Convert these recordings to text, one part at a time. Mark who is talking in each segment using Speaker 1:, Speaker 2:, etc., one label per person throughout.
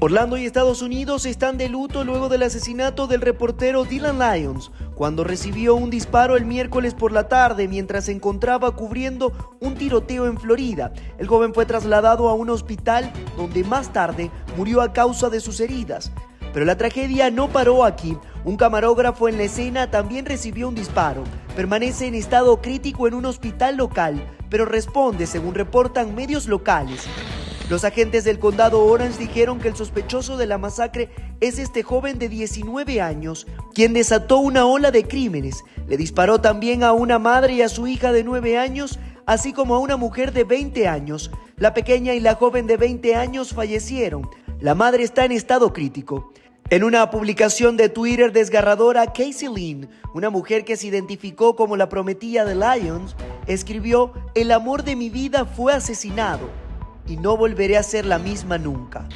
Speaker 1: Orlando y Estados Unidos están de luto luego del asesinato del reportero Dylan Lyons, cuando recibió un disparo el miércoles por la tarde mientras se encontraba cubriendo un tiroteo en Florida. El joven fue trasladado a un hospital donde más tarde murió a causa de sus heridas. Pero la tragedia no paró aquí. Un camarógrafo en la escena también recibió un disparo. Permanece en estado crítico en un hospital local, pero responde según reportan medios locales. Los agentes del condado Orange dijeron que el sospechoso de la masacre es este joven de 19 años, quien desató una ola de crímenes. Le disparó también a una madre y a su hija de 9 años, así como a una mujer de 20 años. La pequeña y la joven de 20 años fallecieron. La madre está en estado crítico. En una publicación de Twitter desgarradora, Casey Lynn, una mujer que se identificó como la prometida de Lions, escribió, El amor de mi vida fue asesinado y no volveré a ser la misma nunca.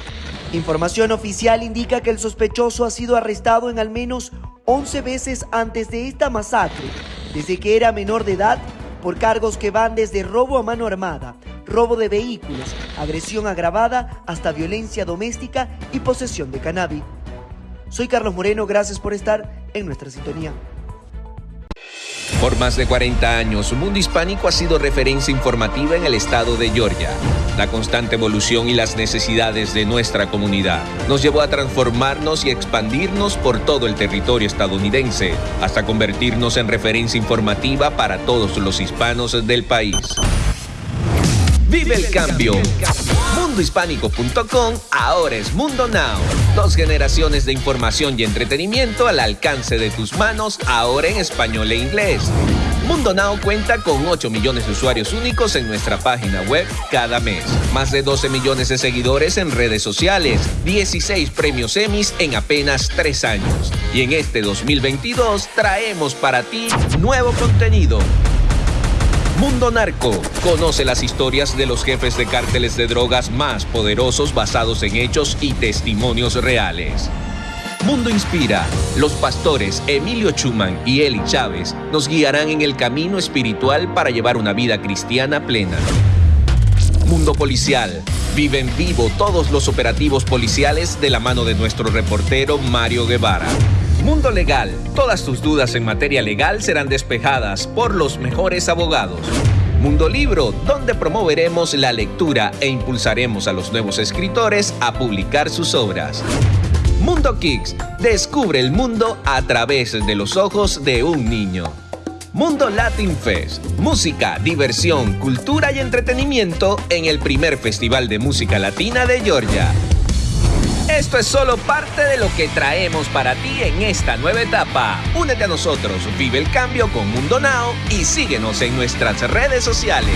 Speaker 1: Información oficial indica que el sospechoso ha sido arrestado en al menos 11 veces antes de esta masacre, desde que era menor de edad, por cargos que van desde robo a mano armada, robo de vehículos, agresión agravada, hasta violencia doméstica y posesión de cannabis. Soy Carlos Moreno, gracias por estar en nuestra sintonía.
Speaker 2: Por más de 40 años, Mundo Hispánico ha sido referencia informativa en el estado de Georgia. La constante evolución y las necesidades de nuestra comunidad nos llevó a transformarnos y expandirnos por todo el territorio estadounidense, hasta convertirnos en referencia informativa para todos los hispanos del país. Vive el cambio. Mundohispánico.com ahora es Mundo Now. Dos generaciones de información y entretenimiento al alcance de tus manos, ahora en español e inglés. Mundo Now cuenta con 8 millones de usuarios únicos en nuestra página web cada mes. Más de 12 millones de seguidores en redes sociales. 16 premios Emmys en apenas 3 años. Y en este 2022 traemos para ti nuevo contenido Mundo Narco. Conoce las historias de los jefes de cárteles de drogas más poderosos basados en hechos y testimonios reales. Mundo Inspira. Los pastores Emilio Chuman y Eli Chávez nos guiarán en el camino espiritual para llevar una vida cristiana plena. Mundo Policial. Vive en vivo todos los operativos policiales de la mano de nuestro reportero Mario Guevara. Mundo Legal. Todas tus dudas en materia legal serán despejadas por los mejores abogados. Mundo Libro, donde promoveremos la lectura e impulsaremos a los nuevos escritores a publicar sus obras. Mundo Kicks, descubre el mundo a través de los ojos de un niño. Mundo Latin Fest, música, diversión, cultura y entretenimiento en el primer festival de música latina de Georgia. Esto es solo parte de lo que traemos para ti en esta nueva etapa. Únete a nosotros, vive el cambio con Mundo Now y síguenos en nuestras redes sociales.